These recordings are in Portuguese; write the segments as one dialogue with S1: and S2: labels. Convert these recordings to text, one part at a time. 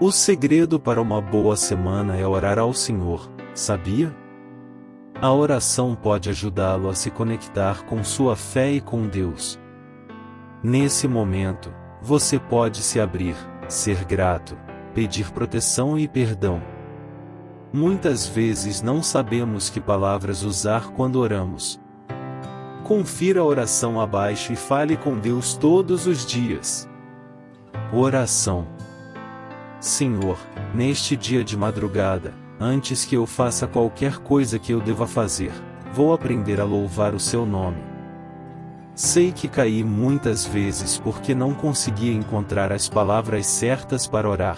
S1: O segredo para uma boa semana é orar ao Senhor, sabia? A oração pode ajudá-lo a se conectar com sua fé e com Deus. Nesse momento, você pode se abrir, ser grato, pedir proteção e perdão. Muitas vezes não sabemos que palavras usar quando oramos. Confira a oração abaixo e fale com Deus todos os dias. Oração Senhor, neste dia de madrugada, antes que eu faça qualquer coisa que eu deva fazer, vou aprender a louvar o seu nome. Sei que caí muitas vezes porque não conseguia encontrar as palavras certas para orar.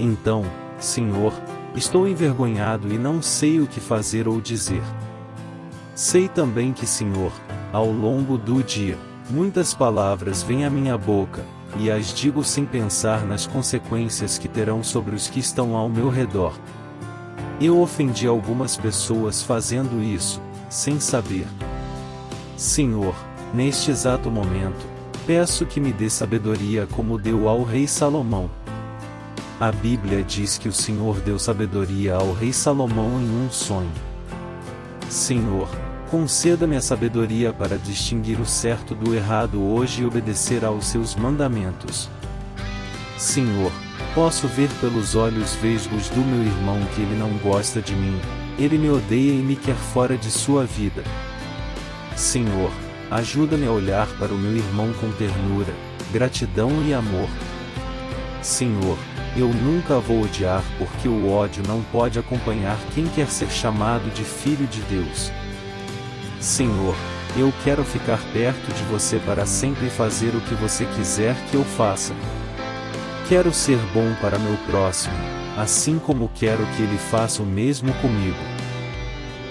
S1: Então, Senhor, estou envergonhado e não sei o que fazer ou dizer. Sei também que, Senhor, ao longo do dia, muitas palavras vêm à minha boca, e as digo sem pensar nas consequências que terão sobre os que estão ao meu redor. Eu ofendi algumas pessoas fazendo isso, sem saber. Senhor, neste exato momento, peço que me dê sabedoria como deu ao rei Salomão. A Bíblia diz que o Senhor deu sabedoria ao rei Salomão em um sonho. Senhor, Conceda-me a sabedoria para distinguir o certo do errado hoje e obedecer aos seus mandamentos. Senhor, posso ver pelos olhos vesgos do meu irmão que ele não gosta de mim, ele me odeia e me quer fora de sua vida. Senhor, ajuda-me a olhar para o meu irmão com ternura, gratidão e amor. Senhor, eu nunca vou odiar porque o ódio não pode acompanhar quem quer ser chamado de filho de Deus. Senhor, eu quero ficar perto de você para sempre fazer o que você quiser que eu faça. Quero ser bom para meu próximo, assim como quero que ele faça o mesmo comigo.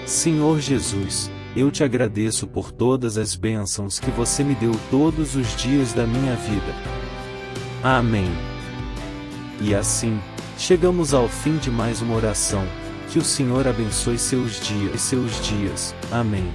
S1: Senhor Jesus, eu te agradeço por todas as bênçãos que você me deu todos os dias da minha vida. Amém. E assim, chegamos ao fim de mais uma oração. Que o Senhor abençoe seus dias e seus dias. Amém.